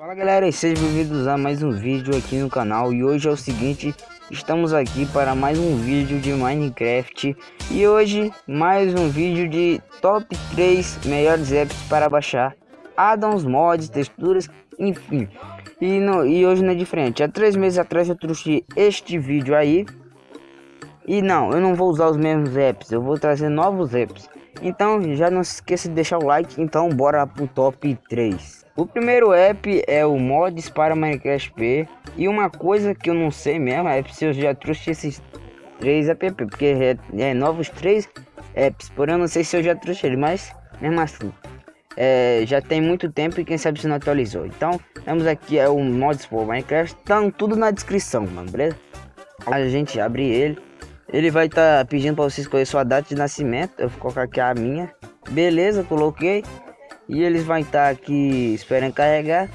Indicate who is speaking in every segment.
Speaker 1: Fala galera e sejam bem-vindos a mais um vídeo aqui no canal. E hoje é o seguinte, estamos aqui para mais um vídeo de Minecraft. E hoje mais um vídeo de top 3 melhores apps para baixar. Addons, mods, texturas, enfim. E, no, e hoje não é diferente, há três meses atrás eu trouxe este vídeo aí. E não, eu não vou usar os mesmos apps, eu vou trazer novos apps. Então já não se esqueça de deixar o like, então bora pro top 3 o primeiro app é o Mods para Minecraft P. E uma coisa que eu não sei mesmo é se eu já trouxe esses três apps, porque é, é novos três apps, porém eu não sei se eu já trouxe ele, mas mesmo assim. É, já tem muito tempo e quem sabe se não atualizou. Então, temos aqui é o Mods for Minecraft, estão tudo na descrição, mano, beleza? A gente abre ele. Ele vai estar tá pedindo para você escolher sua data de nascimento. Eu vou colocar aqui a minha. Beleza, coloquei e eles vão estar aqui esperando carregar.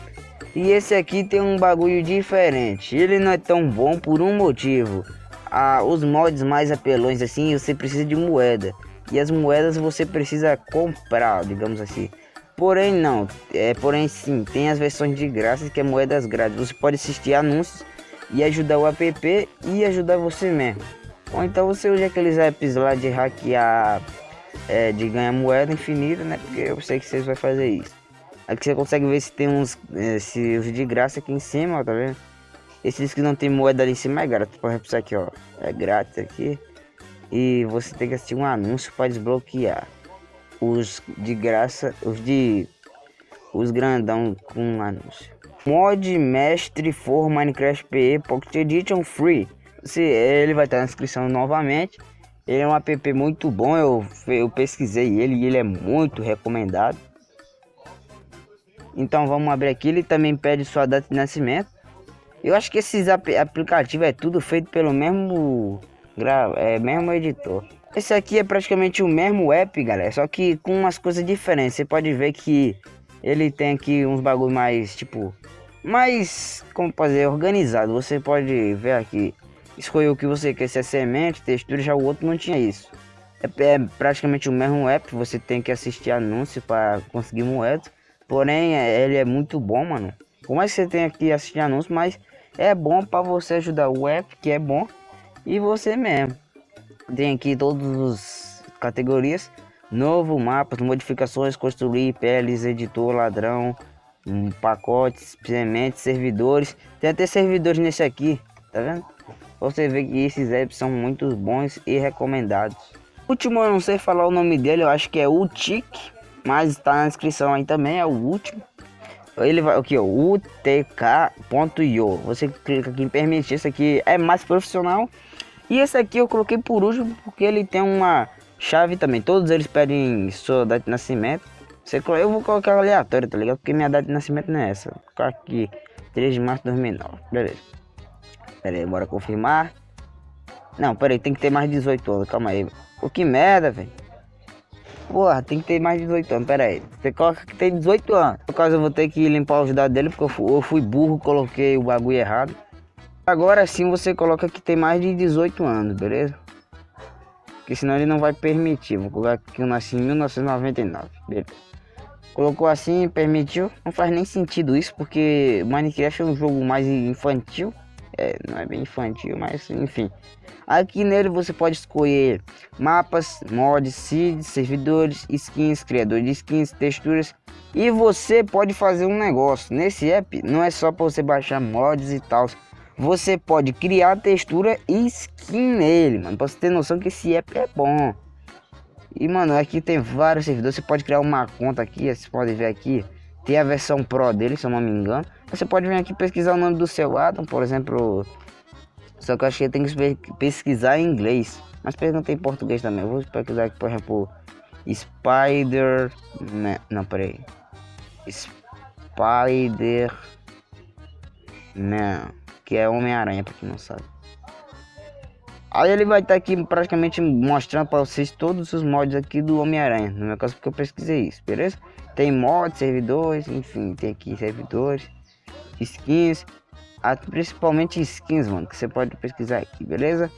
Speaker 1: E esse aqui tem um bagulho diferente. Ele não é tão bom por um motivo. Ah, os mods mais apelões assim, você precisa de moeda. E as moedas você precisa comprar, digamos assim. Porém não, é, porém sim, tem as versões de graça que é moedas grátis. Você pode assistir anúncios e ajudar o app e ajudar você mesmo. Ou então você usa aqueles apps lá de hackear é, de ganhar moeda infinita, né? Porque eu sei que vocês vão fazer isso. Aqui você consegue ver se tem uns, é, se os de graça aqui em cima, ó, tá vendo? Esses que não tem moeda ali em cima é grátis. Por exemplo, isso aqui, ó, é grátis aqui. E você tem que assistir um anúncio para desbloquear. Os de graça, os de... Os grandão com anúncio. Mod Mestre for Minecraft PE Pocket Edition Free. Se, ele vai estar na descrição novamente. Ele é um app muito bom, eu, eu pesquisei ele e ele é muito recomendado. Então vamos abrir aqui, ele também pede sua data de nascimento. Eu acho que esses ap aplicativos é tudo feito pelo mesmo, é, mesmo editor. Esse aqui é praticamente o mesmo app, galera, só que com umas coisas diferentes. Você pode ver que ele tem aqui uns bagulho mais, tipo, mais, como fazer, organizado. Você pode ver aqui escolher o que você quer, se é semente, textura, já o outro não tinha isso. É, é praticamente o mesmo app, você tem que assistir anúncio para conseguir moeda. Porém, é, ele é muito bom, mano. Como é que você tem que assistir anúncio, mas é bom para você ajudar o app, que é bom, e você mesmo. Tem aqui todas as categorias. Novo, mapas, modificações, construir, peles, editor, ladrão, um, pacotes, sementes, servidores. Tem até servidores nesse aqui, tá vendo? Você vê que esses apps são muito bons e recomendados. O último eu não sei falar o nome dele, eu acho que é Utic, mas está na descrição aí também, é o último. Ele vai aqui, ó, utk.io. Você clica aqui em permitir, esse aqui é mais profissional. E esse aqui eu coloquei por último porque ele tem uma chave também. Todos eles pedem sua data de nascimento. Você, eu vou colocar aleatório, tá ligado? Porque minha data de nascimento não é essa. Vou colocar aqui 3 de março de 2009. Beleza. Pera aí, bora confirmar. Não, pera aí, tem que ter mais de 18 anos, calma aí. Pô, que merda, velho. Porra, tem que ter mais de 18 anos, pera aí. Você coloca que tem 18 anos. Por causa eu vou ter que limpar os dados dele, porque eu fui, eu fui burro, coloquei o bagulho errado. Agora sim você coloca que tem mais de 18 anos, beleza? Porque senão ele não vai permitir. Vou colocar que eu nasci em 1999, beleza? Colocou assim, permitiu. Não faz nem sentido isso, porque Minecraft é um jogo mais infantil. É, não é bem infantil, mas enfim. Aqui nele você pode escolher mapas, mods, seeds, servidores, skins, criador de skins, texturas. E você pode fazer um negócio. Nesse app não é só para você baixar mods e tal. Você pode criar textura e skin nele, mano. Pra você ter noção que esse app é bom. E, mano, aqui tem vários servidores. Você pode criar uma conta aqui, vocês podem ver aqui. Tem a versão Pro dele, se eu não me engano. Você pode vir aqui pesquisar o nome do seu Adam, por exemplo. Só que eu acho que tem que pesquisar em inglês. Mas pergunta em português também. Eu vou pesquisar aqui, por exemplo, Spider. Não, peraí. Spider. Não. Que é Homem-Aranha, pra quem não sabe. Aí ele vai estar tá aqui praticamente mostrando para vocês todos os mods aqui do Homem-Aranha. No meu caso porque eu pesquisei isso, beleza? Tem mods, servidores, enfim, tem aqui servidores, skins, principalmente skins, mano, que você pode pesquisar aqui, beleza?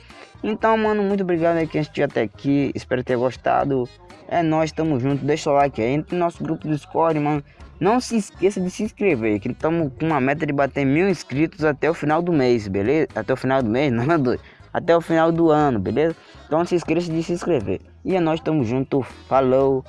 Speaker 1: Então, mano, muito obrigado aí quem assistiu até aqui, espero ter gostado. É nós, tamo junto, deixa o like aí, entre no nosso grupo do Discord, mano. Não se esqueça de se inscrever, que estamos com uma meta de bater mil inscritos até o final do mês, beleza? Até o final do mês, não, doido. Até o final do ano, beleza? Então não se esqueça de se inscrever. E é nós, tamo junto, falou!